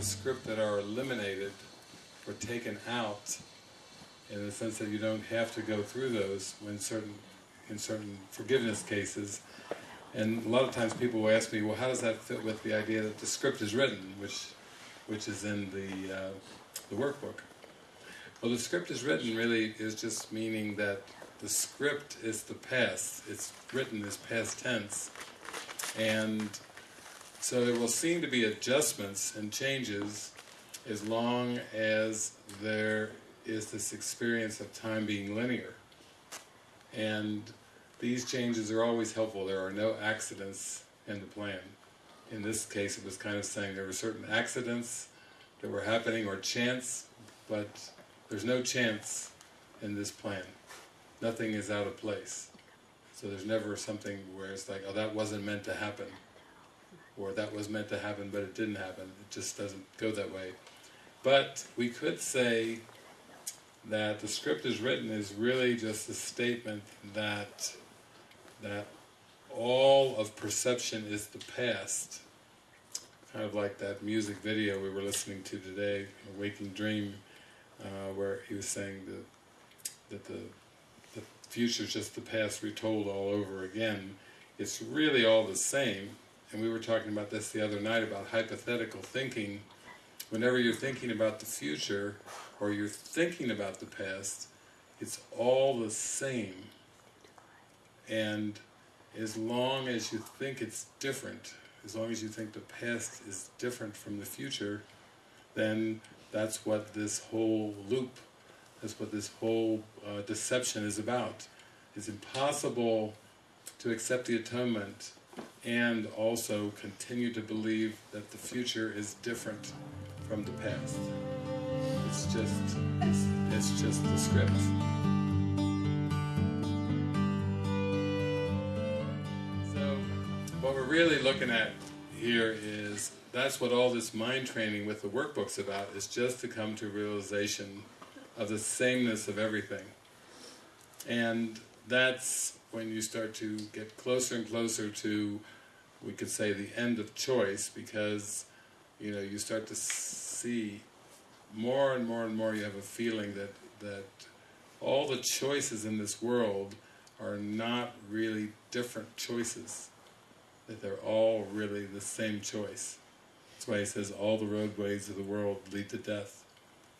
the script that are eliminated or taken out in the sense that you don't have to go through those when certain in certain forgiveness cases. And a lot of times people will ask me, well, how does that fit with the idea that the script is written, which which is in the uh, the workbook? Well, the script is written really is just meaning that the script is the past. It's written as past tense, and so there will seem to be adjustments and changes as long as there is this experience of time being linear. And these changes are always helpful. There are no accidents in the plan. In this case it was kind of saying there were certain accidents that were happening or chance, but there's no chance in this plan. Nothing is out of place. So there's never something where it's like, oh that wasn't meant to happen. Or that was meant to happen but it didn't happen. It just doesn't go that way. But we could say that the script is written is really just a statement that that all of perception is the past. Kind of like that music video we were listening to today, Waking Dream, uh, where he was saying that, that the, the future is just the past retold all over again. It's really all the same, and we were talking about this the other night about hypothetical thinking. Whenever you're thinking about the future, or you're thinking about the past, it's all the same. And as long as you think it's different, as long as you think the past is different from the future, then that's what this whole loop, that's what this whole uh, deception is about. It's impossible to accept the atonement and also continue to believe that the future is different from the past. It's just, it's, it's just the script. So, what we're really looking at here is, that's what all this mind training with the workbook's about, is just to come to realization of the sameness of everything. And that's when you start to get closer and closer to, we could say, the end of choice, because you know you start to see more and more and more you have a feeling that that all the choices in this world are not really different choices, that they're all really the same choice. That's why he says all the roadways of the world lead to death.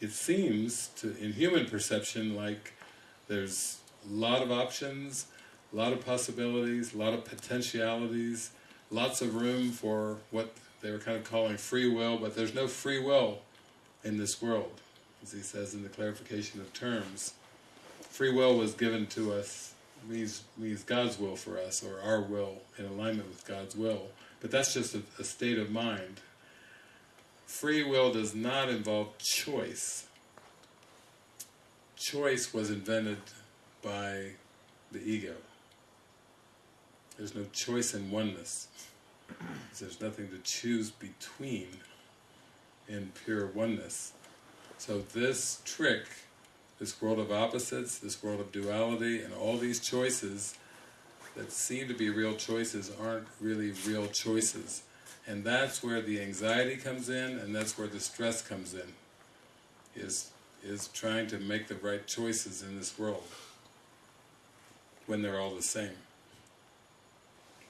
It seems, to in human perception, like there's a lot of options, a lot of possibilities, a lot of potentialities, lots of room for what they were kind of calling free will, but there's no free will in this world. As he says in the clarification of terms, free will was given to us, means, means God's will for us, or our will in alignment with God's will. But that's just a, a state of mind. Free will does not involve choice. Choice was invented by the ego. There's no choice in oneness. There's nothing to choose between in pure oneness. So this trick, this world of opposites, this world of duality, and all these choices that seem to be real choices aren't really real choices. And that's where the anxiety comes in, and that's where the stress comes in, is, is trying to make the right choices in this world, when they're all the same.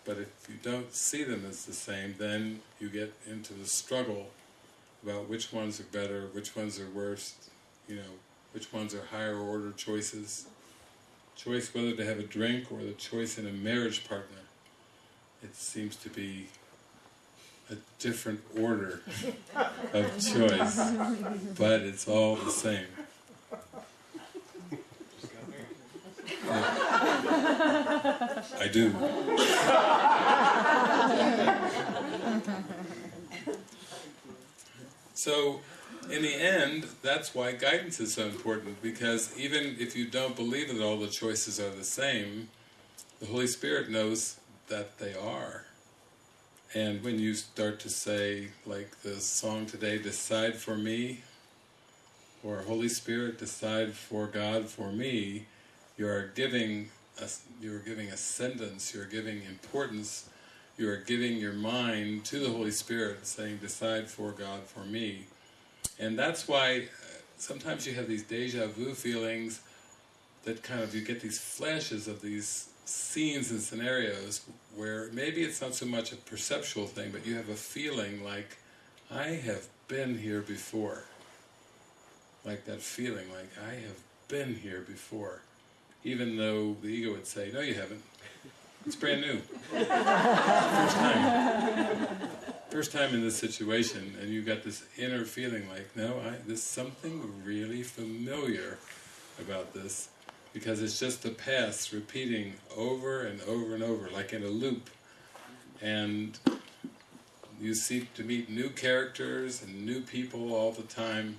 But if you don't see them as the same, then you get into the struggle about which ones are better, which ones are worse, you know, which ones are higher order choices. Choice whether to have a drink or the choice in a marriage partner. It seems to be a different order of choice, but it's all the same. I do. So, in the end, that's why guidance is so important, because even if you don't believe that all the choices are the same, the Holy Spirit knows that they are. And when you start to say, like the song today, decide for me, or Holy Spirit, decide for God for me, you are giving, a, you are giving ascendance, you are giving importance, you are giving your mind to the Holy Spirit, saying, decide for God, for me. And that's why uh, sometimes you have these deja vu feelings that kind of, you get these flashes of these scenes and scenarios where maybe it's not so much a perceptual thing, but you have a feeling like, I have been here before. Like that feeling, like I have been here before. Even though the ego would say, no you haven't, it's brand new. First time. First time in this situation, and you've got this inner feeling like, no, I, there's something really familiar about this, because it's just the past repeating over and over and over, like in a loop. And you seek to meet new characters and new people all the time,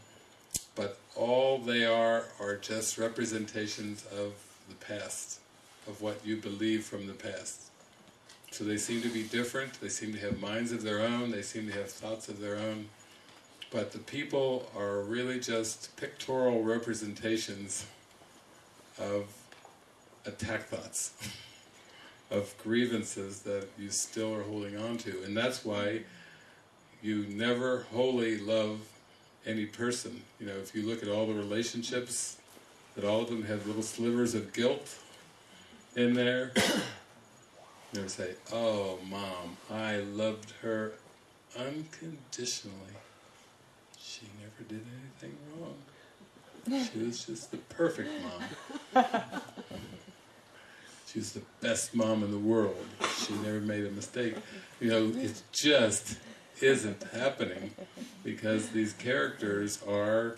but all they are are just representations of the past of what you believe from the past. So they seem to be different, they seem to have minds of their own, they seem to have thoughts of their own, but the people are really just pictorial representations of attack thoughts, of grievances that you still are holding on to, and that's why you never wholly love any person. You know, if you look at all the relationships, that all of them have little slivers of guilt, in there. Never say, oh mom, I loved her unconditionally. She never did anything wrong. She was just the perfect mom. She was the best mom in the world. She never made a mistake. You know, it just isn't happening because these characters are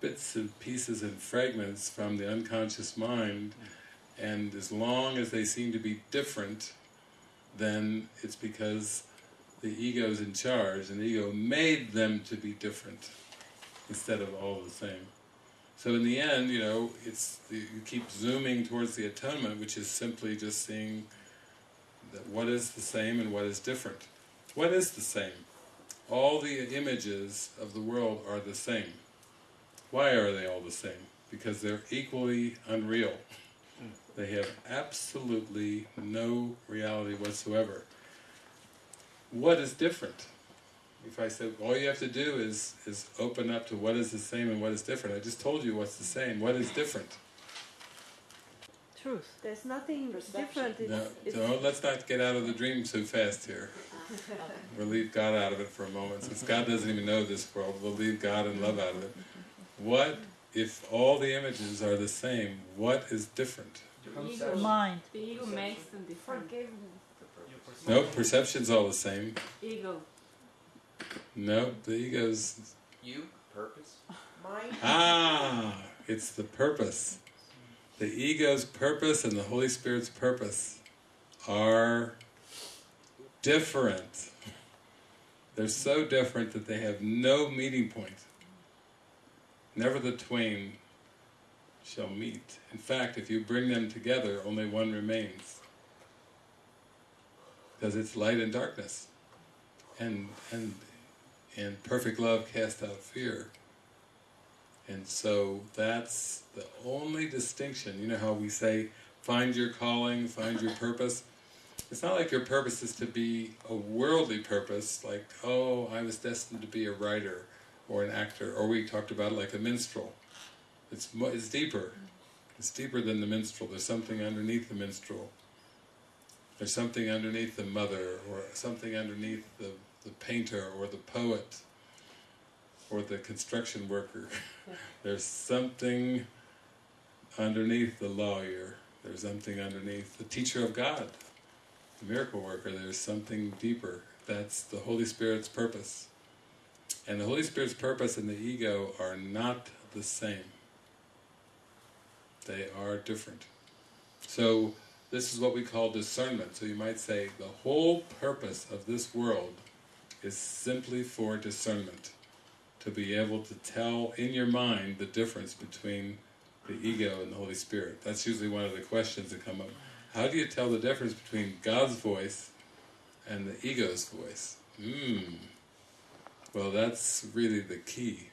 bits and pieces and fragments from the unconscious mind and as long as they seem to be different, then it's because the ego's in charge, and the ego made them to be different, instead of all the same. So in the end, you know, it's the, you keep zooming towards the atonement, which is simply just seeing that what is the same and what is different. What is the same? All the images of the world are the same. Why are they all the same? Because they're equally unreal. They have absolutely no reality whatsoever. What is different? If I said, all you have to do is, is open up to what is the same and what is different. I just told you what's the same. What is different? Truth. There's nothing different. No, it's, no, let's not get out of the dream so fast here. We'll leave God out of it for a moment. Since God doesn't even know this world, we'll leave God and love out of it. What if all the images are the same, what is different? The ego, mind. The ego makes them different. forgiveness. No, perception's all the same. Ego. No, the ego's... You? Purpose? Mind. Ah, it's the purpose. The ego's purpose and the Holy Spirit's purpose are different. They're so different that they have no meeting point. Never the twain shall meet. In fact, if you bring them together, only one remains. Because it's light and darkness. And, and, and perfect love casts out fear. And so that's the only distinction. You know how we say, find your calling, find your purpose? It's not like your purpose is to be a worldly purpose, like, oh, I was destined to be a writer or an actor, or we talked about it like a minstrel. It's, it's deeper. It's deeper than the minstrel. There's something underneath the minstrel. There's something underneath the mother, or something underneath the, the painter, or the poet, or the construction worker. There's something underneath the lawyer. There's something underneath the teacher of God, the miracle worker. There's something deeper. That's the Holy Spirit's purpose. And the Holy Spirit's purpose and the ego are not the same. They are different. So this is what we call discernment. So you might say the whole purpose of this world is simply for discernment. To be able to tell in your mind the difference between the ego and the Holy Spirit. That's usually one of the questions that come up. How do you tell the difference between God's voice and the ego's voice? Hmm. Well, that's really the key.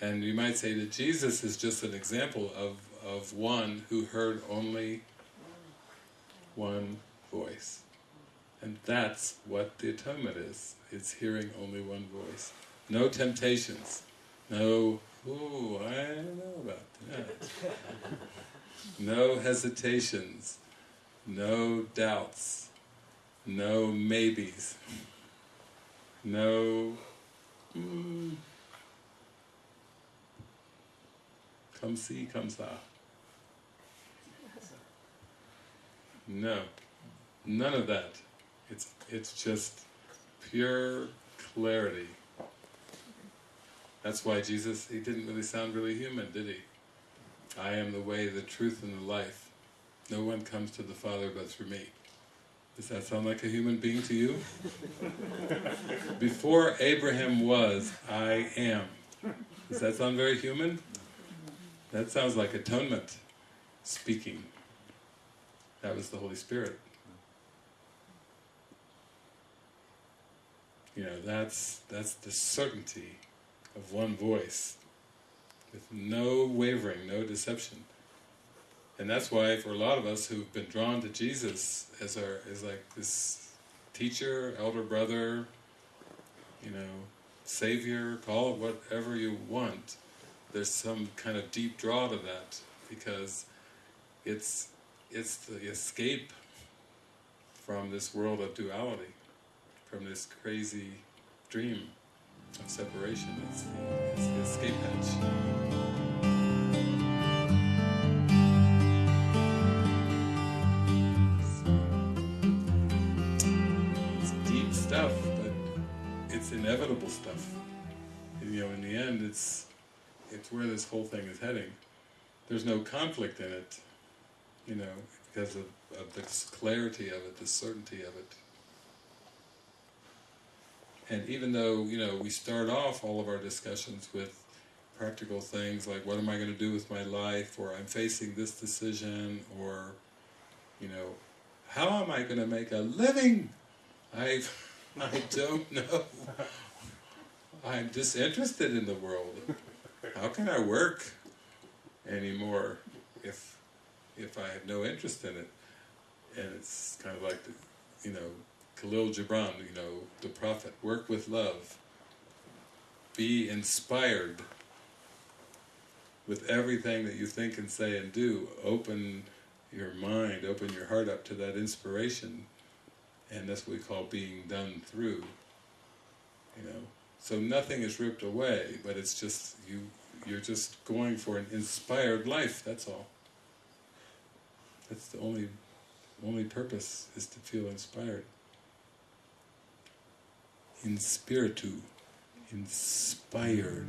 And you might say that Jesus is just an example of, of one who heard only one voice. And that's what the atonement is. It's hearing only one voice. No temptations. No, ooh, I don't know about that. No hesitations. No doubts. No maybes. No, mm, come see, come saw. No, none of that. It's it's just pure clarity. That's why Jesus, he didn't really sound really human, did he? I am the way, the truth, and the life. No one comes to the Father but through me. Does that sound like a human being to you? Before Abraham was, I am. Does that sound very human? That sounds like atonement speaking. That was the Holy Spirit. You know, that's that's the certainty of one voice, with no wavering, no deception. And that's why for a lot of us who've been drawn to Jesus as our as like this teacher, elder brother, you know, savior, call it whatever you want, there's some kind of deep draw to that because it's it's the escape from this world of duality, from this crazy dream of separation. It's the, it's the escape hatch. Inevitable stuff. You know, in the end, it's it's where this whole thing is heading. There's no conflict in it, you know, because of, of the clarity of it, the certainty of it. And even though, you know, we start off all of our discussions with practical things like what am I going to do with my life, or I'm facing this decision, or, you know, how am I going to make a living? I, I don't know. I'm disinterested in the world. How can I work anymore if if I have no interest in it? And it's kind of like the, you know, Khalil Gibran, you know, the prophet, work with love. Be inspired with everything that you think and say and do. Open your mind, open your heart up to that inspiration, and that's what we call being done through. You know, so nothing is ripped away, but it's just you. You're just going for an inspired life. That's all. That's the only, only purpose is to feel inspired. In spiritu, inspired.